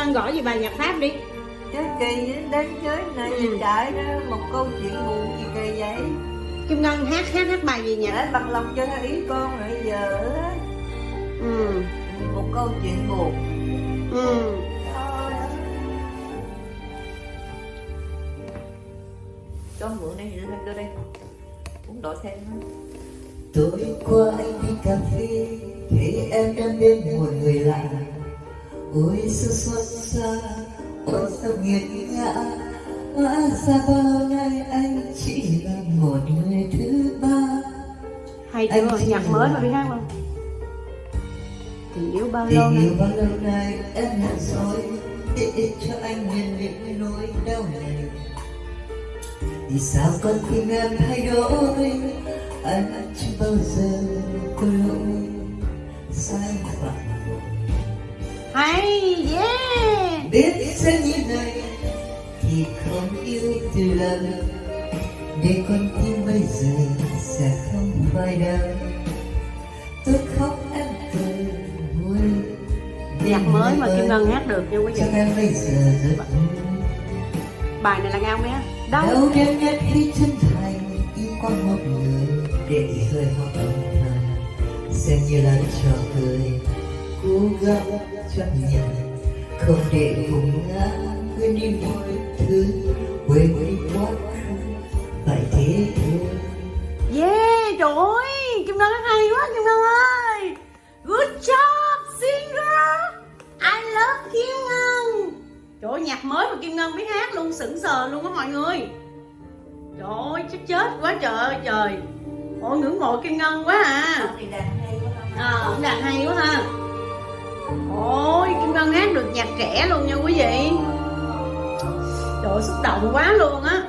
Ngân gõ gì bài nhạc Pháp đi. Chứ kỳ đến chơi này Ừ. trải ra một câu chuyện buồn gì kỳ vậy? Kim Ngân hát hát hát bài gì nhỉ? Để bằng lòng cho ý con rồi giờ ừ. Một câu chuyện buồn. Ừ. Thôi. Cho mượn đây, đưa đưa đây. Uống đổi thêm nữa. Tối qua anh đi cà phê Thấy em đang bên một người lạ Ôi sao xót xa Ôi sao nghiệt ngã Hóa ra bao nay anh chỉ là một người thứ ba. Hay Anh chưa chỉ nhạc mới mà biết hát không tình yêu bao lâu nay? yêu bao lâu nay em hận rồi Để cho anh nhận những nỗi đau này. Vì sao con tim em thay đổi? Anh chưa bao giờ có lỗi. Sai hay yeah. Biết sẽ như này thì không yêu từ lần. Để con tim bây giờ sẽ không phải đau. Tôi khóc em cười vui. Nhạc mới mà Kim Ngân hát được nha quý vị. Em bây giờ rất bài này là ngao nhé đâu đâu đêm nhất khi chân thành yêu qua một người. Để rơi hoa âm thầm xem như là trò cười. Cố gắng chấp nhận. Không để vùng ngã quên đi mọi thứ quên đi quá khứ phải thế thôi. Yeah trời ơi Kim Ngân hát hay quá Kim Ngân ơi. Good job singer. I love Kim Ngân. Trời ơi nhạc mới mà Kim Ngân biết hát luôn sững sờ luôn á mọi người. Trời ơi chết chết quá trời ơi trời. Ôi ngưỡng mộ Kim Ngân quá à. À cũng đàn hay quá ha hát được nhạc trẻ luôn nha quý vị. Trời xúc động quá luôn á.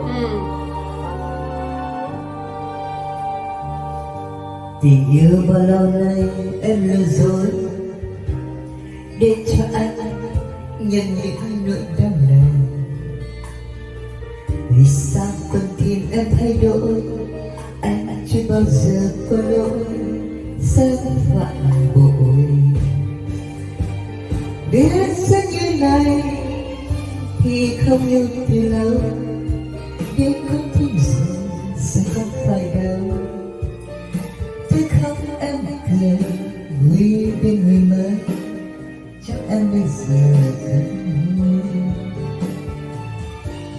Ừ. Tình yêu bao lâu nay em lừa dối? Để cho anh nhận những nỗi đau này vì sao con tim em thay đổi? Chưa bao giờ có lỗi sai phạm bội biết sẽ như này thì không yêu từ lâu biết không thương giờ sẽ không phải đâu. Thế không em cười vui bên người mới. Chắc em bây giờ rất vui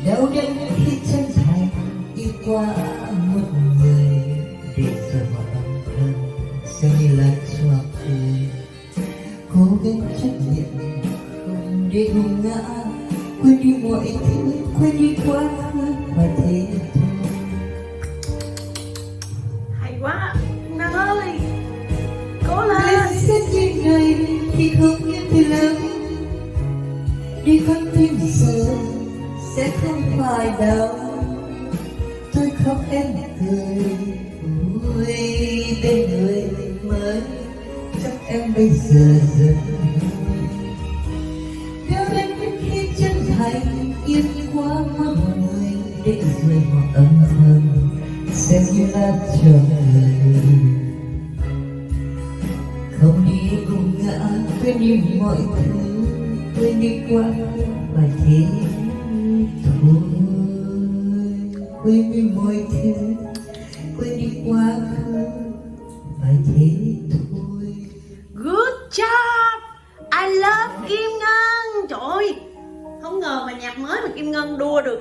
đau đớn khi chân thành đi qua. Gắng chấp nhận không để ngã quên đi mọi thứ quên đi quá khứ và thế hay quá Ngân ơi cố lên. Lên sẽ như ngày thì không yêu từ lâu. Đi con tim giờ sẽ không phải đau bây giờ rất vui Nếu đến khi chân thành yên quá một người Để rồi họ âm thầm xem như là chờ người không đi cùng ngã quên đi mọi thứ quên đi quá và thế thôi quên đi mọi thứ quên đi quá khứ và thế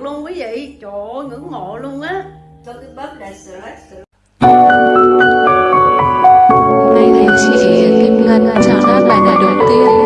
được luôn quý vị. Trời ơi ngưỡng mộ luôn á. Tôi cứ bấm là select nay thì chị Kim Ngân chào các bạn ở đầu tiên.